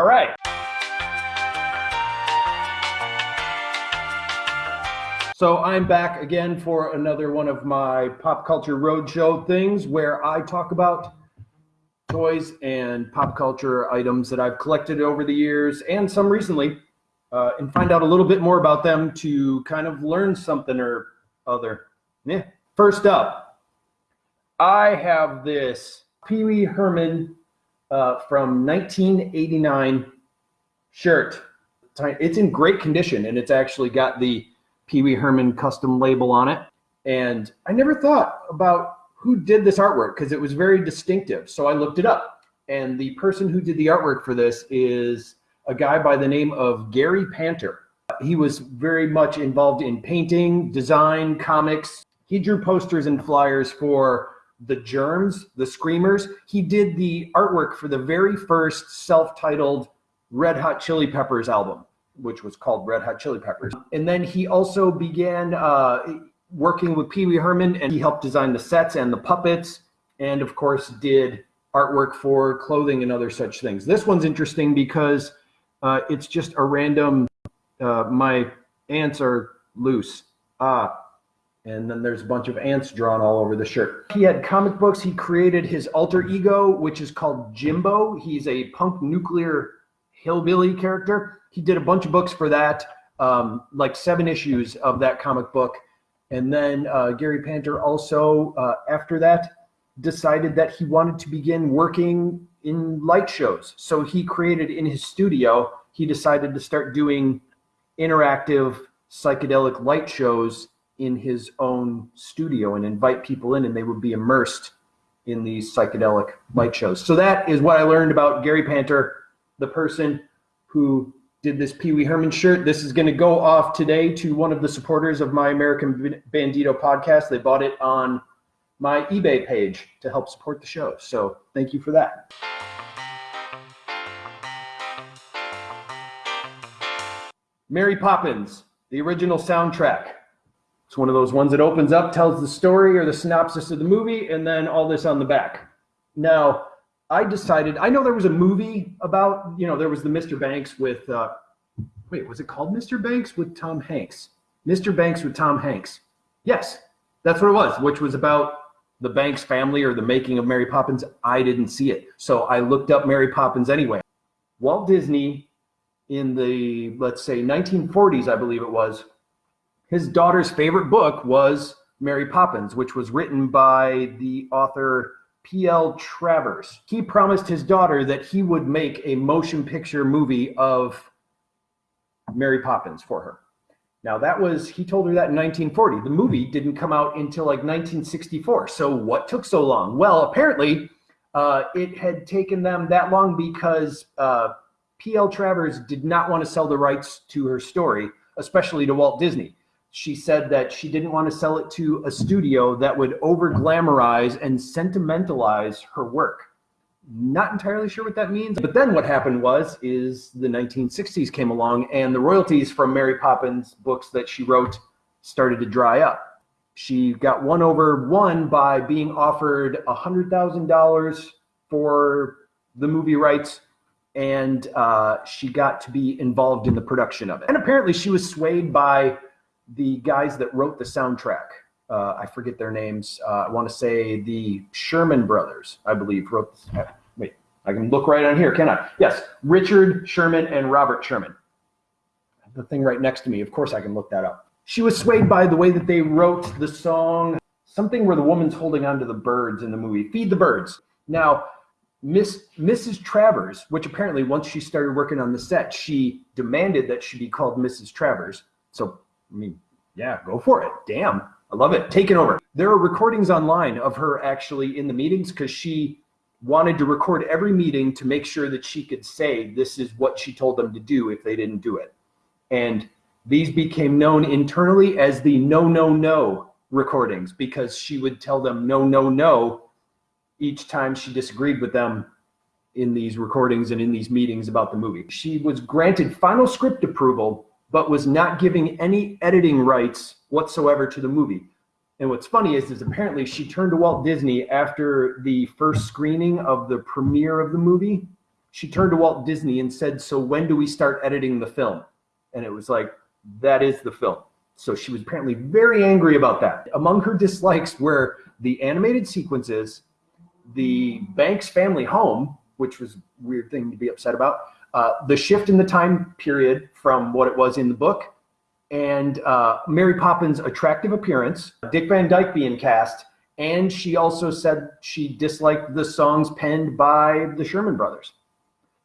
All right. So I'm back again for another one of my pop culture roadshow things where I talk about toys and pop culture items that I've collected over the years and some recently uh, and find out a little bit more about them to kind of learn something or other. Yeah. First up, I have this Pee Wee Herman uh, from 1989 shirt. It's in great condition and it's actually got the Pee Wee Herman custom label on it. And I never thought about who did this artwork because it was very distinctive. So I looked it up. And the person who did the artwork for this is a guy by the name of Gary Panter. He was very much involved in painting, design, comics. He drew posters and flyers for the Germs, the Screamers. He did the artwork for the very first self-titled Red Hot Chili Peppers album which was called Red Hot Chili Peppers. And then he also began uh, working with Pee Wee Herman and he helped design the sets and the puppets and of course did artwork for clothing and other such things. This one's interesting because uh, it's just a random, uh, my ants are loose. Ah, and then there's a bunch of ants drawn all over the shirt. He had comic books. He created his alter ego, which is called Jimbo. He's a punk nuclear hillbilly character he did a bunch of books for that, um, like seven issues of that comic book. And then uh, Gary Panter also, uh, after that, decided that he wanted to begin working in light shows. So he created in his studio, he decided to start doing interactive psychedelic light shows in his own studio and invite people in and they would be immersed in these psychedelic light shows. So that is what I learned about Gary Panter, the person who did this Pee Wee Herman shirt. This is going to go off today to one of the supporters of my American Bandito podcast. They bought it on my eBay page to help support the show. So thank you for that. Mary Poppins, the original soundtrack. It's one of those ones that opens up, tells the story or the synopsis of the movie, and then all this on the back. Now, I decided, I know there was a movie about, you know, there was the Mr. Banks with, uh, wait, was it called Mr. Banks with Tom Hanks? Mr. Banks with Tom Hanks. Yes, that's what it was, which was about the Banks family or the making of Mary Poppins. I didn't see it. So I looked up Mary Poppins anyway. Walt Disney in the, let's say, 1940s, I believe it was, his daughter's favorite book was Mary Poppins, which was written by the author P.L. Travers. He promised his daughter that he would make a motion picture movie of Mary Poppins for her. Now that was, he told her that in 1940. The movie didn't come out until like 1964. So what took so long? Well, apparently uh, it had taken them that long because uh, P.L. Travers did not want to sell the rights to her story, especially to Walt Disney she said that she didn't want to sell it to a studio that would over glamorize and sentimentalize her work. Not entirely sure what that means. But then what happened was is the 1960s came along and the royalties from Mary Poppins books that she wrote started to dry up. She got one over one by being offered $100,000 for the movie rights and uh, she got to be involved in the production of it. And apparently she was swayed by the guys that wrote the soundtrack. Uh, I forget their names. Uh, I want to say the Sherman brothers, I believe, wrote. This. Wait, I can look right on here, can I? Yes, Richard Sherman and Robert Sherman. The thing right next to me. Of course, I can look that up. She was swayed by the way that they wrote the song, something where the woman's holding on to the birds in the movie, Feed the Birds. Now, Miss Mrs. Travers, which apparently once she started working on the set, she demanded that she be called Mrs. Travers. So I mean, yeah, go for it. Damn. I love it. Taking over. There are recordings online of her actually in the meetings because she wanted to record every meeting to make sure that she could say this is what she told them to do if they didn't do it. And these became known internally as the no, no, no recordings because she would tell them no, no, no each time she disagreed with them in these recordings and in these meetings about the movie. She was granted final script approval but was not giving any editing rights whatsoever to the movie. And what's funny is, is apparently she turned to Walt Disney after the first screening of the premiere of the movie she turned to Walt Disney and said, So when do we start editing the film? And it was like, That is the film. So she was apparently very angry about that. Among her dislikes were the animated sequences, the Banks family home, which was a weird thing to be upset about, uh, the shift in the time period from what it was in the book, and uh, Mary Poppins' attractive appearance, Dick Van Dyke being cast, and she also said she disliked the songs penned by the Sherman Brothers.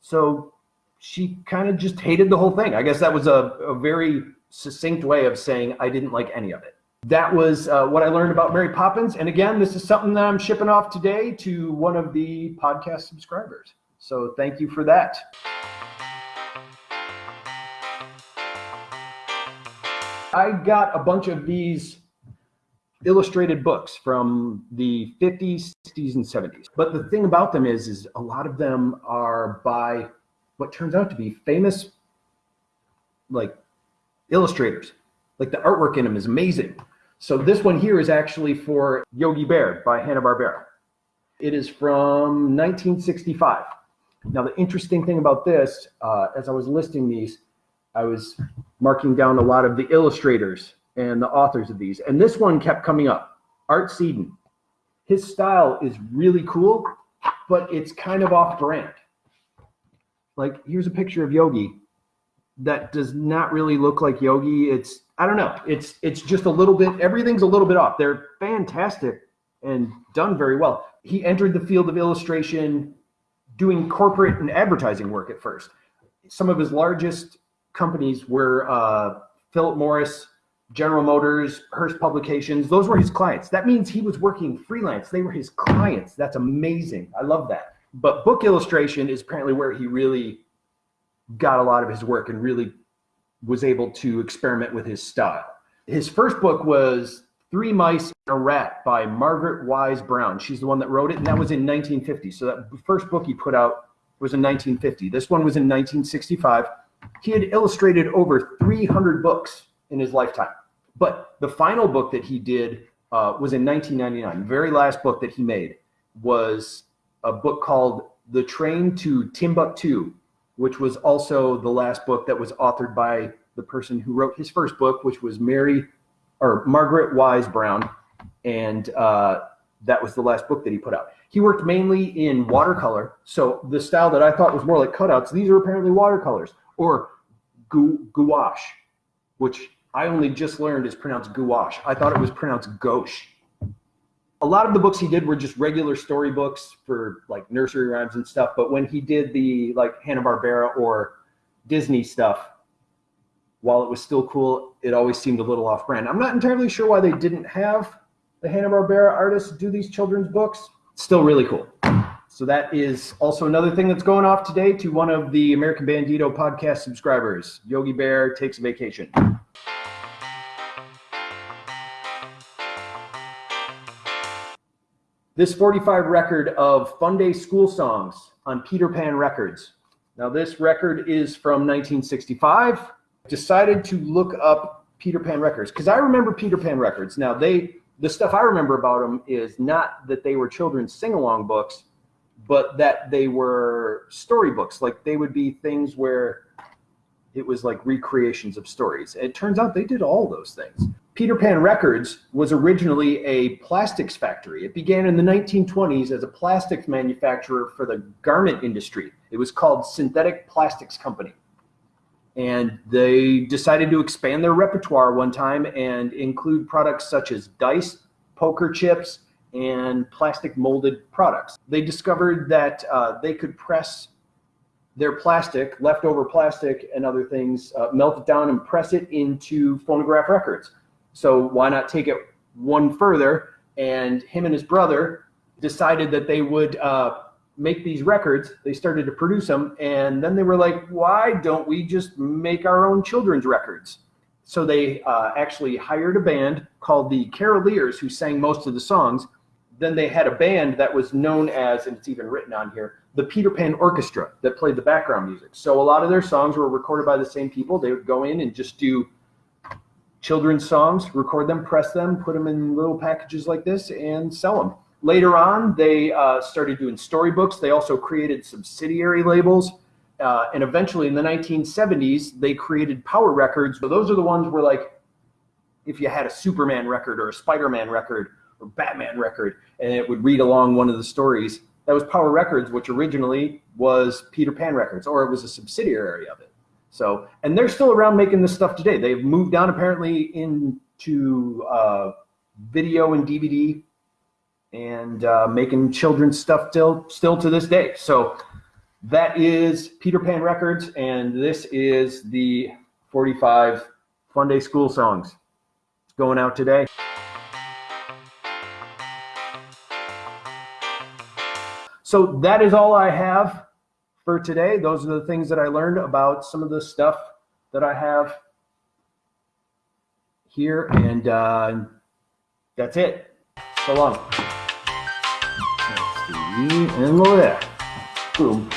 So she kind of just hated the whole thing. I guess that was a, a very succinct way of saying I didn't like any of it. That was uh, what I learned about Mary Poppins. And again, this is something that I'm shipping off today to one of the podcast subscribers. So thank you for that. I got a bunch of these illustrated books from the 50s, 60s, and 70s. But the thing about them is, is a lot of them are by what turns out to be famous, like illustrators. Like the artwork in them is amazing. So this one here is actually for Yogi Bear by Hanna-Barbera. It is from 1965. Now, the interesting thing about this, uh, as I was listing these, I was marking down a lot of the illustrators and the authors of these. And this one kept coming up Art Seiden. His style is really cool, but it's kind of off brand. Like, here's a picture of Yogi that does not really look like Yogi. It's, I don't know. It's, it's just a little bit, everything's a little bit off. They're fantastic and done very well. He entered the field of illustration doing corporate and advertising work at first. Some of his largest companies were uh, Philip Morris, General Motors, Hearst Publications. Those were his clients. That means he was working freelance. They were his clients. That's amazing. I love that. But book illustration is apparently where he really got a lot of his work and really was able to experiment with his style. His first book was Three Mice and a Rat by Margaret Wise Brown. She's the one that wrote it, and that was in 1950. So that first book he put out was in 1950. This one was in 1965. He had illustrated over 300 books in his lifetime. But the final book that he did uh, was in 1999. The very last book that he made was a book called The Train to Timbuktu, which was also the last book that was authored by the person who wrote his first book, which was Mary or Margaret Wise Brown. And uh, that was the last book that he put out. He worked mainly in watercolor. So the style that I thought was more like cutouts, these are apparently watercolors or gu- gouache, which I only just learned is pronounced gouache. I thought it was pronounced gauche. A lot of the books he did were just regular story books for like nursery rhymes and stuff. But when he did the like Hanna Barbera or Disney stuff, while it was still cool, it always seemed a little off brand. I'm not entirely sure why they didn't have the Hanna Barbera artists do these children's books. Still really cool. So that is also another thing that's going off today to one of the American Bandito podcast subscribers. Yogi Bear takes a vacation. This 45 record of Fun Day School Songs on Peter Pan Records. Now, this record is from 1965. Decided to look up Peter Pan Records because I remember Peter Pan Records. Now, they the stuff I remember about them is not that they were children's sing along books, but that they were storybooks. Like they would be things where it was like recreations of stories. It turns out they did all those things. Peter Pan Records was originally a plastics factory. It began in the 1920s as a plastics manufacturer for the garment industry. It was called Synthetic Plastics Company. And they decided to expand their repertoire one time and include products such as dice, poker chips, and plastic molded products. They discovered that uh, they could press their plastic, leftover plastic, and other things, uh, melt it down and press it into phonograph records. So why not take it one further? And him and his brother decided that they would uh, make these records. They started to produce them, and then they were like, "Why don't we just make our own children's records?" So they uh, actually hired a band called the Caroliers, who sang most of the songs. Then they had a band that was known as, and it's even written on here, the Peter Pan Orchestra, that played the background music. So a lot of their songs were recorded by the same people. They would go in and just do children's songs, record them, press them, put them in little packages like this, and sell them. Later on, they uh, started doing storybooks. They also created subsidiary labels. Uh, and eventually in the 1970s, they created Power Records. So those are the ones where like, if you had a Superman record or a Spider-Man record or Batman record, and it would read along one of the stories, that was Power Records, which originally was Peter Pan Records, or it was a subsidiary of it. So, and they're still around making this stuff today. They've moved on apparently into uh, video and DVD and uh, making children's stuff still still to this day. So that is Peter Pan Records, and this is the 45 Fun Day School songs. Going out today. So that is all I have for today. Those are the things that I learned about some of the stuff that I have here, and uh, that's it. So long. And look at that. Boom.